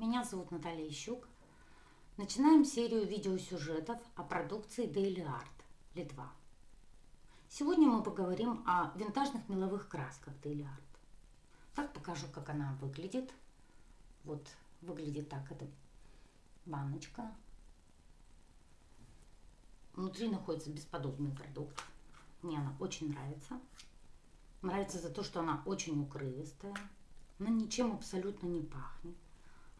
Меня зовут Наталья Ищук. Начинаем серию видеосюжетов о продукции Daily Art Литва. Сегодня мы поговорим о винтажных меловых красках Daily Art. Так покажу, как она выглядит. Вот выглядит так эта баночка. Внутри находится бесподобный продукт. Мне она очень нравится. Нравится за то, что она очень укрывистая. Она ничем абсолютно не пахнет.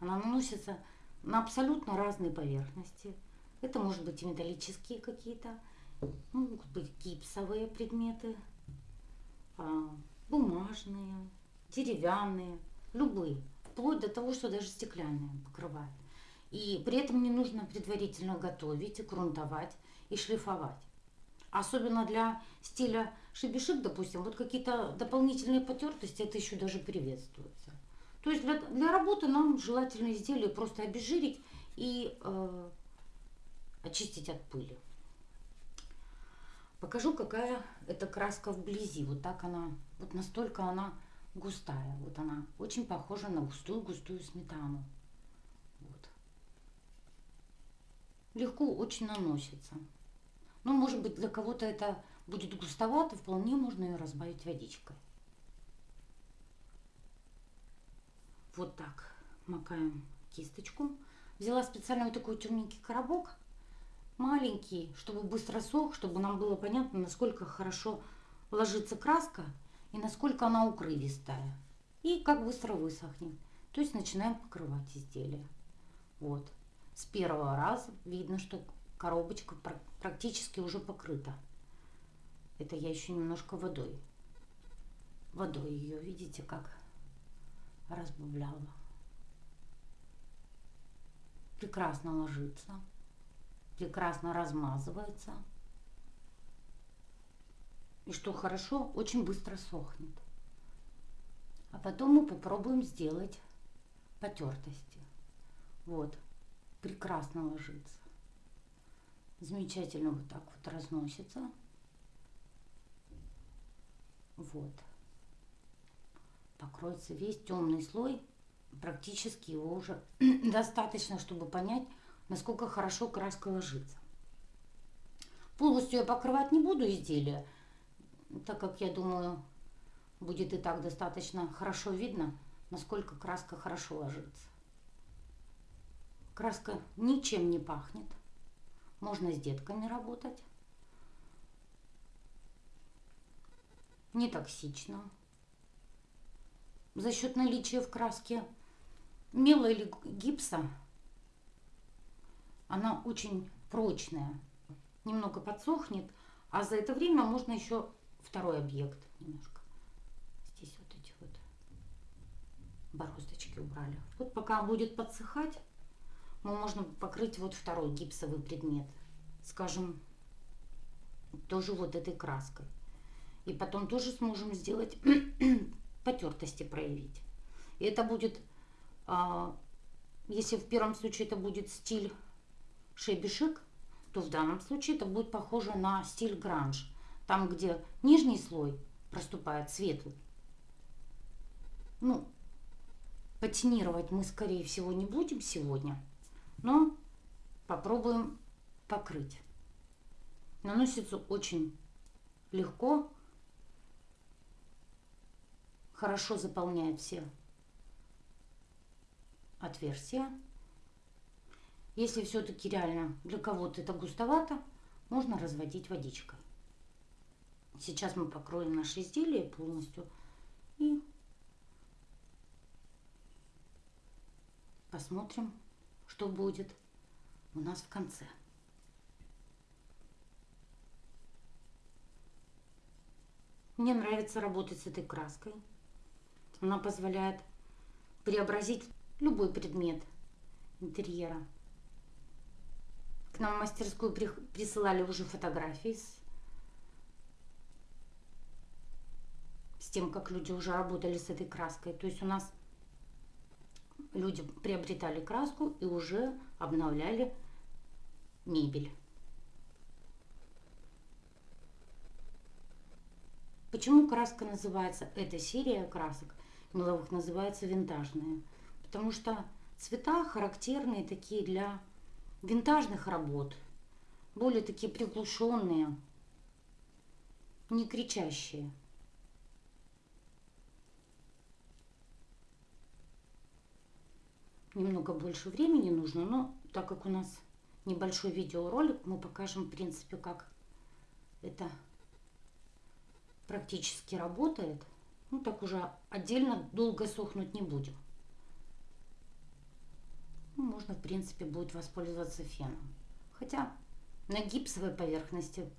Она наносится на абсолютно разные поверхности. Это может быть и металлические какие-то, могут быть гипсовые предметы, а, бумажные, деревянные, любые, вплоть до того, что даже стеклянные покрывают. И при этом не нужно предварительно готовить, грунтовать и шлифовать. Особенно для стиля шибишик, допустим, вот какие-то дополнительные потертости, это еще даже приветствуется. То есть для, для работы нам желательно изделие просто обезжирить и э, очистить от пыли. Покажу, какая эта краска вблизи. Вот так она, вот настолько она густая. Вот она очень похожа на густую-густую сметану. Вот. Легко очень наносится. Ну, может быть, для кого-то это будет густовато, вполне можно ее разбавить водичкой. Вот так макаем кисточку. Взяла специально вот такой темненький коробок, маленький, чтобы быстро сох, чтобы нам было понятно, насколько хорошо ложится краска и насколько она укрывистая. И как быстро высохнет. То есть начинаем покрывать изделие. Вот. С первого раза видно, что коробочка практически уже покрыта. Это я еще немножко водой. Водой ее, видите, как разбавляла. Прекрасно ложится, прекрасно размазывается. И что хорошо, очень быстро сохнет. А потом мы попробуем сделать потертости. Вот, прекрасно ложится. Замечательно вот так вот разносится. Вот покроется весь темный слой. Практически его уже достаточно, чтобы понять, насколько хорошо краска ложится. Полностью я покрывать не буду изделие, так как я думаю, будет и так достаточно хорошо видно, насколько краска хорошо ложится. Краска ничем не пахнет. Можно с детками работать. Не токсично за счет наличия в краске мела или гипса она очень прочная. Немного подсохнет, а за это время можно еще второй объект немножко. Здесь вот эти вот бороздочки убрали. Вот пока будет подсыхать, мы можно покрыть вот второй гипсовый предмет. Скажем, тоже вот этой краской. И потом тоже сможем сделать потертости проявить. И это будет, а, если в первом случае это будет стиль шебишик, то в данном случае это будет похоже на стиль гранж. Там, где нижний слой проступает светлый. Ну, патинировать мы, скорее всего, не будем сегодня, но попробуем покрыть. Наносится очень легко, хорошо заполняет все отверстия. Если все-таки реально для кого-то это густовато, можно разводить водичкой. Сейчас мы покроем наше изделие полностью и посмотрим, что будет у нас в конце. Мне нравится работать с этой краской. Она позволяет преобразить любой предмет интерьера. К нам в мастерскую присылали уже фотографии с, с тем, как люди уже работали с этой краской. То есть у нас люди приобретали краску и уже обновляли мебель. Почему краска называется, эта серия красок меловых называется винтажная? Потому что цвета характерные такие для винтажных работ. Более такие приглушенные, не кричащие. Немного больше времени нужно, но так как у нас небольшой видеоролик, мы покажем, в принципе, как это практически работает. Ну, так уже отдельно долго сохнуть не будем. Ну, можно, в принципе, будет воспользоваться феном. Хотя на гипсовой поверхности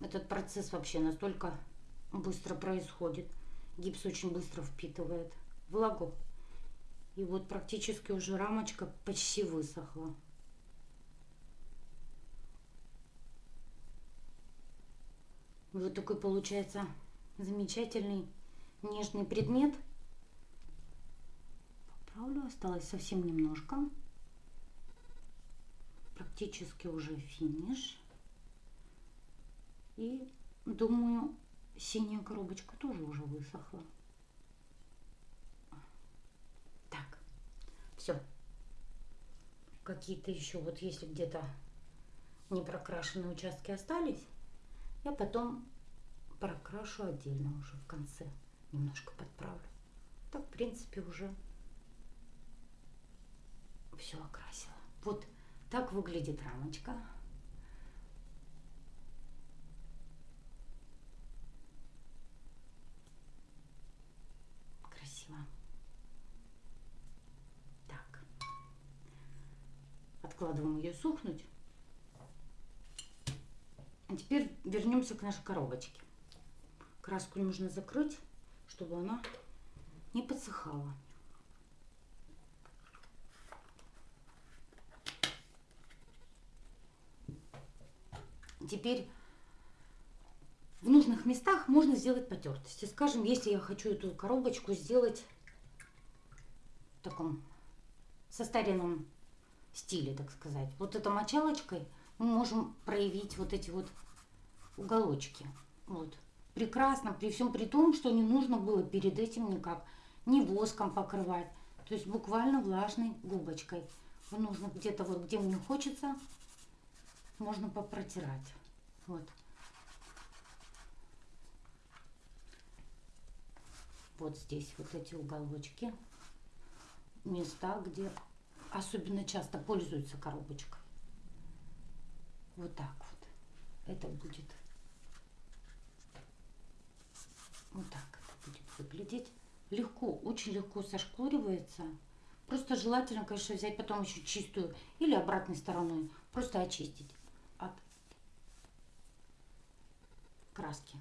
этот процесс вообще настолько быстро происходит. Гипс очень быстро впитывает влагу. И вот практически уже рамочка почти высохла. Вот такой получается замечательный нежный предмет. Поправлю, осталось совсем немножко. Практически уже финиш. И думаю, синяя коробочка тоже уже высохла. Так, все. Какие-то еще, вот если где-то не прокрашенные участки остались, я потом прокрашу отдельно уже в конце. Немножко подправлю. Так, в принципе, уже все окрасила. Вот так выглядит рамочка. Красиво. Так. Откладываем ее сухнуть. А теперь вернемся к нашей коробочке. Краску нужно закрыть, чтобы она не подсыхала. Теперь в нужных местах можно сделать потертости. Скажем, если я хочу эту коробочку сделать в таком состаренном стиле, так сказать. Вот этой мочалочкой мы можем проявить вот эти вот уголочки. Вот. Прекрасно, при всем при том, что не нужно было перед этим никак ни воском покрывать. То есть буквально влажной губочкой. Нужно где-то вот, где мне хочется, можно попротирать. Вот. Вот здесь вот эти уголочки. Места, где особенно часто пользуются коробочкой. Вот так вот. Это будет вот так выглядеть. Легко, очень легко сошкуривается. Просто желательно, конечно, взять потом еще чистую или обратной стороной. Просто очистить от краски.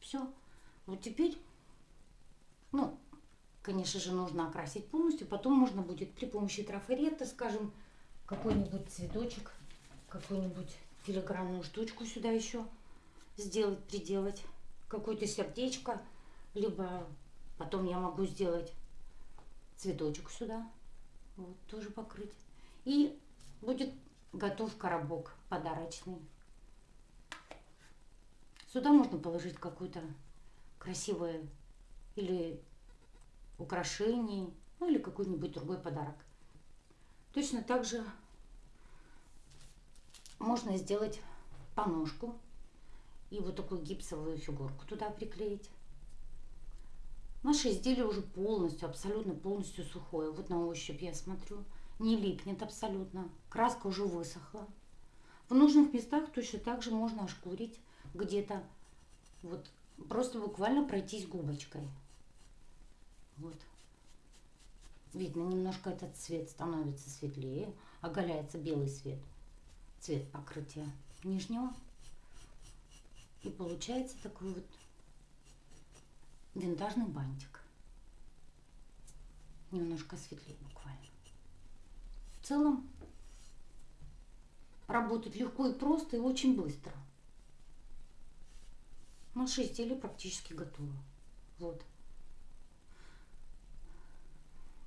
Все. Вот теперь, ну, конечно же, нужно окрасить полностью. Потом можно будет при помощи трафарета, скажем, какой-нибудь цветочек какую-нибудь филигранную штучку сюда еще сделать, приделать. Какое-то сердечко. Либо потом я могу сделать цветочек сюда. Вот, тоже покрыть. И будет готов коробок подарочный. Сюда можно положить какое-то красивое или украшение, ну или какой-нибудь другой подарок. Точно так же можно сделать поножку и вот такую гипсовую фигурку туда приклеить. Наше изделие уже полностью, абсолютно полностью сухое. Вот на ощупь я смотрю. Не липнет абсолютно. Краска уже высохла. В нужных местах точно так же можно ошкурить где-то. Вот просто буквально пройтись губочкой. Вот. Видно, немножко этот цвет становится светлее. Оголяется белый цвет цвет покрытия нижнего. И получается такой вот винтажный бантик. Немножко светлее буквально. В целом работать легко и просто и очень быстро. Наше изделие практически готово. Вот.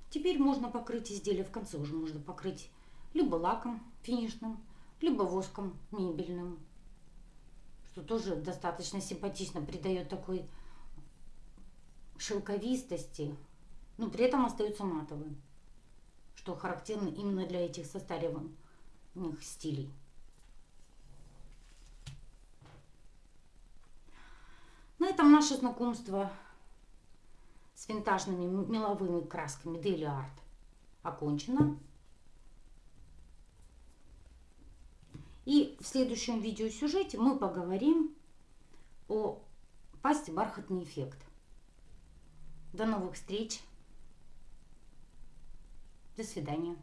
Теперь можно покрыть изделие в конце уже можно покрыть либо лаком финишным, либо воском мебельным, что тоже достаточно симпатично придает такой шелковистости, но при этом остается матовым. что характерно именно для этих состареванных стилей. На этом наше знакомство с винтажными меловыми красками Daily Art окончено. И в следующем видеосюжете мы поговорим о пасте бархатный эффект. До новых встреч! До свидания.